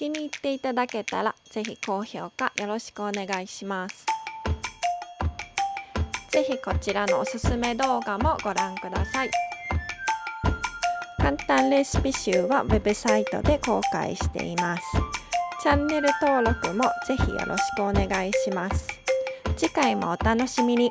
気に入っていただけたらぜひ高評価よろしくお願いします。ぜひこちらのおすすめ動画もご覧ください。簡単レシピ集はウェブサイトで公開しています。チャンネル登録もぜひよろしくお願いします。次回もお楽しみに。